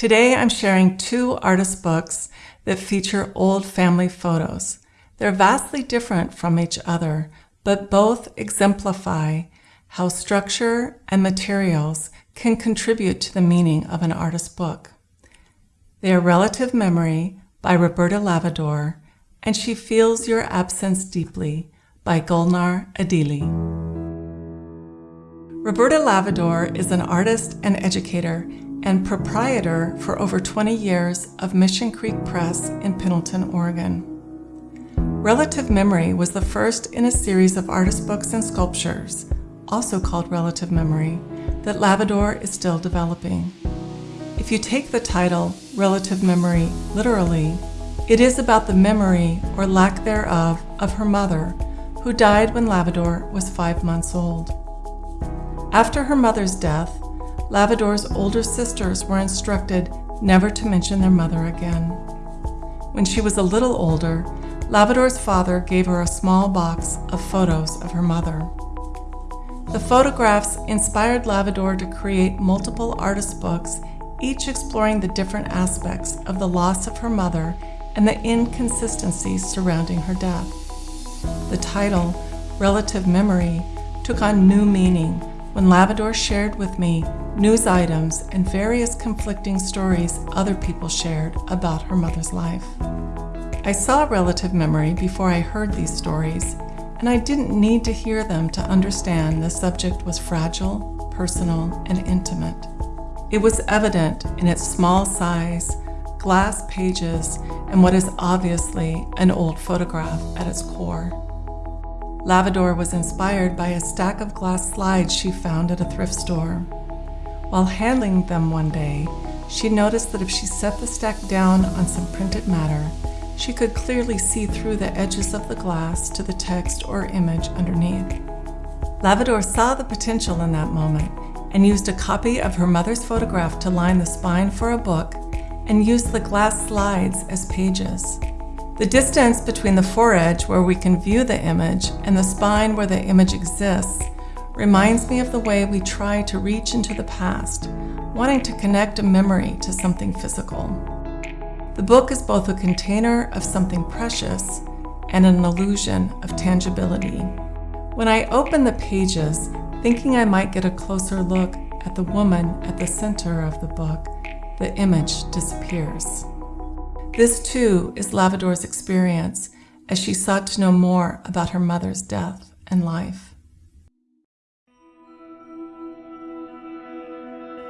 Today I'm sharing two artist books that feature old family photos. They're vastly different from each other, but both exemplify how structure and materials can contribute to the meaning of an artist's book. They are Relative Memory by Roberta Lavadour and She Feels Your Absence Deeply by Golnar Adili. Roberta Lavadour is an artist and educator and proprietor for over 20 years of Mission Creek Press in Pendleton, Oregon. Relative Memory was the first in a series of artist books and sculptures, also called Relative Memory, that Lavadour is still developing. If you take the title Relative Memory literally, it is about the memory or lack thereof of her mother, who died when Lavadour was five months old. After her mother's death, Lavadour's older sisters were instructed never to mention their mother again. When she was a little older, Lavadour's father gave her a small box of photos of her mother. The photographs inspired Lavadour to create multiple artist books, each exploring the different aspects of the loss of her mother and the inconsistencies surrounding her death. The title, Relative Memory, took on new meaning when Lavadour shared with me news items, and various conflicting stories other people shared about her mother's life. I saw relative memory before I heard these stories, and I didn't need to hear them to understand the subject was fragile, personal, and intimate. It was evident in its small size, glass pages, and what is obviously an old photograph at its core. Lavadour was inspired by a stack of glass slides she found at a thrift store. While handling them one day, she noticed that if she set the stack down on some printed matter, she could clearly see through the edges of the glass to the text or image underneath. Lavadour saw the potential in that moment and used a copy of her mother's photograph to line the spine for a book and used the glass slides as pages. The distance between the foredge where we can view the image and the spine where the image exists reminds me of the way we try to reach into the past, wanting to connect a memory to something physical. The book is both a container of something precious and an illusion of tangibility. When I open the pages, thinking I might get a closer look at the woman at the center of the book, the image disappears. This too is Lavadour's experience as she sought to know more about her mother's death and life.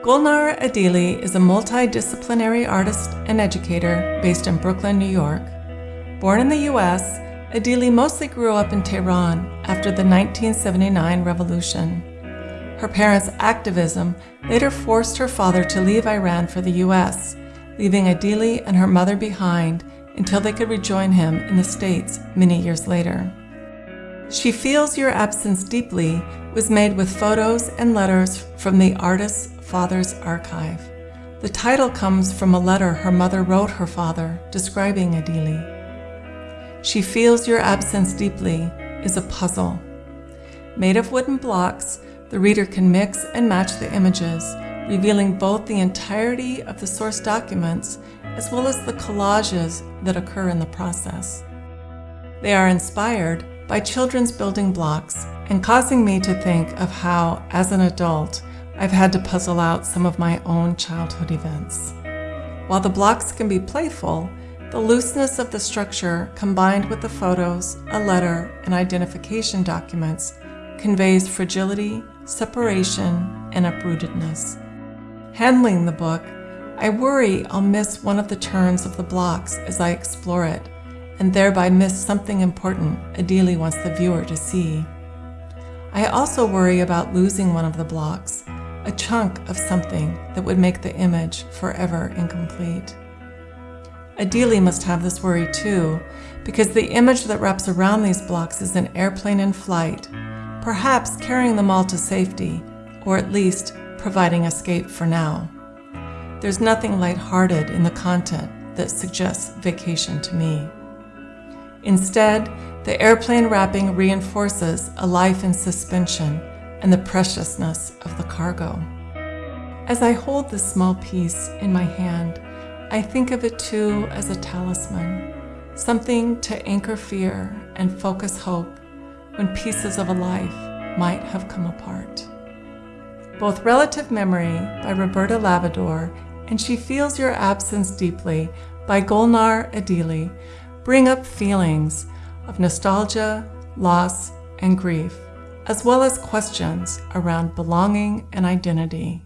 Golnar Adili is a multidisciplinary artist and educator based in Brooklyn, New York. Born in the US, Adili mostly grew up in Tehran after the 1979 revolution. Her parents' activism later forced her father to leave Iran for the US, leaving Adili and her mother behind until they could rejoin him in the States many years later. She Feels Your Absence Deeply was made with photos and letters from the artist's father's archive. The title comes from a letter her mother wrote her father describing Adili. She Feels Your Absence Deeply is a puzzle. Made of wooden blocks, the reader can mix and match the images, revealing both the entirety of the source documents as well as the collages that occur in the process. They are inspired by children's building blocks and causing me to think of how, as an adult, I've had to puzzle out some of my own childhood events. While the blocks can be playful, the looseness of the structure combined with the photos, a letter, and identification documents conveys fragility, separation, and uprootedness. Handling the book, I worry I'll miss one of the turns of the blocks as I explore it and thereby miss something important Adili wants the viewer to see. I also worry about losing one of the blocks, a chunk of something that would make the image forever incomplete. Adili must have this worry too, because the image that wraps around these blocks is an airplane in flight, perhaps carrying them all to safety, or at least providing escape for now. There's nothing lighthearted in the content that suggests vacation to me. Instead, the airplane wrapping reinforces a life in suspension and the preciousness of the cargo. As I hold this small piece in my hand, I think of it too as a talisman, something to anchor fear and focus hope when pieces of a life might have come apart. Both Relative Memory by Roberta Lavadour and She Feels Your Absence Deeply by Golnar Adili bring up feelings of nostalgia, loss, and grief, as well as questions around belonging and identity.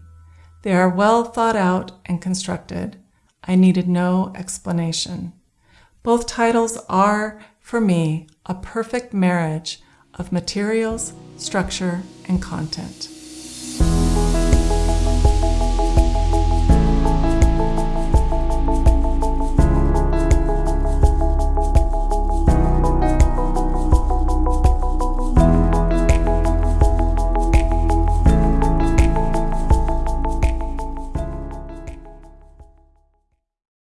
They are well thought out and constructed I needed no explanation. Both titles are, for me, a perfect marriage of materials, structure, and content.